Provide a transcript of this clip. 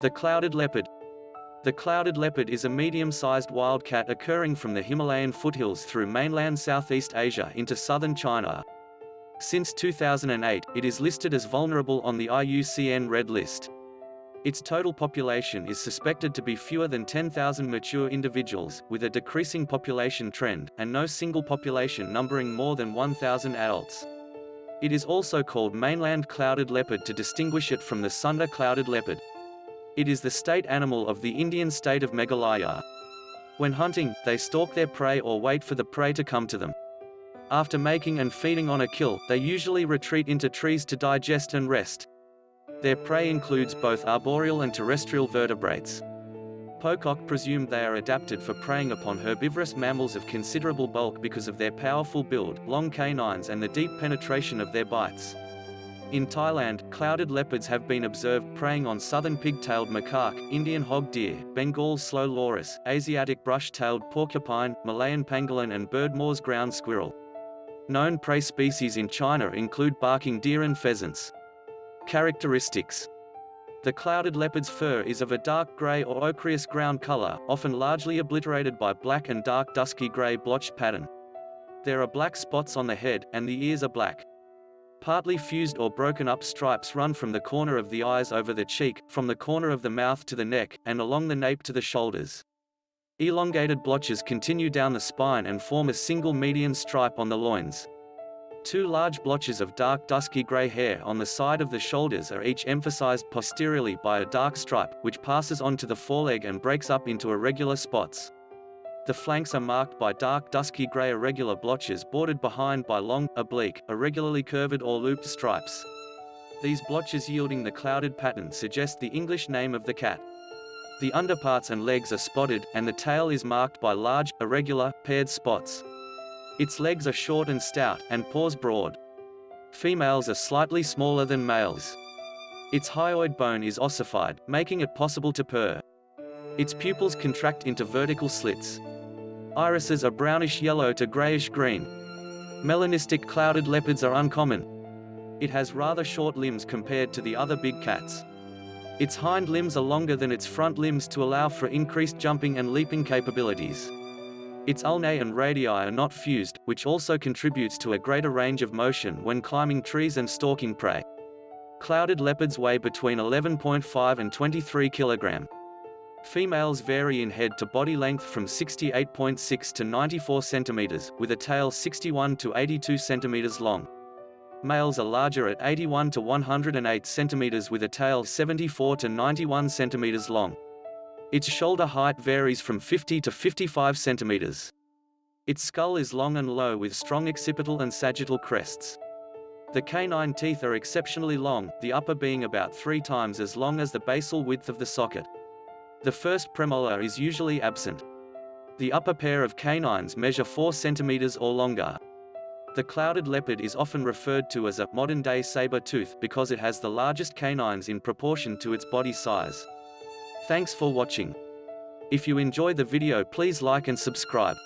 The clouded leopard. The clouded leopard is a medium-sized wildcat occurring from the Himalayan foothills through mainland Southeast Asia into southern China. Since 2008, it is listed as vulnerable on the IUCN Red List. Its total population is suspected to be fewer than 10,000 mature individuals, with a decreasing population trend, and no single population numbering more than 1,000 adults. It is also called mainland clouded leopard to distinguish it from the Sunda clouded leopard. It is the state animal of the Indian state of Meghalaya. When hunting, they stalk their prey or wait for the prey to come to them. After making and feeding on a kill, they usually retreat into trees to digest and rest. Their prey includes both arboreal and terrestrial vertebrates. Pocock presumed they are adapted for preying upon herbivorous mammals of considerable bulk because of their powerful build, long canines and the deep penetration of their bites. In Thailand, clouded leopards have been observed preying on southern pig-tailed macaque, Indian hog deer, Bengal slow loris, Asiatic brush-tailed porcupine, Malayan pangolin and Berdmore's ground squirrel. Known prey species in China include barking deer and pheasants. Characteristics The clouded leopard's fur is of a dark gray or ochreous ground color, often largely obliterated by black and dark dusky gray blotched pattern. There are black spots on the head, and the ears are black. Partly fused or broken up stripes run from the corner of the eyes over the cheek, from the corner of the mouth to the neck, and along the nape to the shoulders. Elongated blotches continue down the spine and form a single median stripe on the loins. Two large blotches of dark dusky gray hair on the side of the shoulders are each emphasized posteriorly by a dark stripe, which passes onto the foreleg and breaks up into irregular spots. The flanks are marked by dark dusky gray irregular blotches bordered behind by long, oblique, irregularly curved or looped stripes. These blotches yielding the clouded pattern suggest the English name of the cat. The underparts and legs are spotted, and the tail is marked by large, irregular, paired spots. Its legs are short and stout, and paws broad. Females are slightly smaller than males. Its hyoid bone is ossified, making it possible to purr. Its pupils contract into vertical slits. Irises are brownish yellow to grayish green. Melanistic clouded leopards are uncommon. It has rather short limbs compared to the other big cats. Its hind limbs are longer than its front limbs to allow for increased jumping and leaping capabilities. Its ulnae and radii are not fused, which also contributes to a greater range of motion when climbing trees and stalking prey. Clouded leopards weigh between 11.5 and 23 kilogram. Females vary in head to body length from 68.6 to 94 centimeters, with a tail 61 to 82 centimeters long. Males are larger at 81 to 108 centimeters with a tail 74 to 91 centimeters long. Its shoulder height varies from 50 to 55 centimeters. Its skull is long and low with strong occipital and sagittal crests. The canine teeth are exceptionally long, the upper being about three times as long as the basal width of the socket. The first premolar is usually absent. The upper pair of canines measure 4 centimeters or longer. The clouded leopard is often referred to as a modern-day saber-tooth because it has the largest canines in proportion to its body size. Thanks for watching. If you enjoy the video please like and subscribe.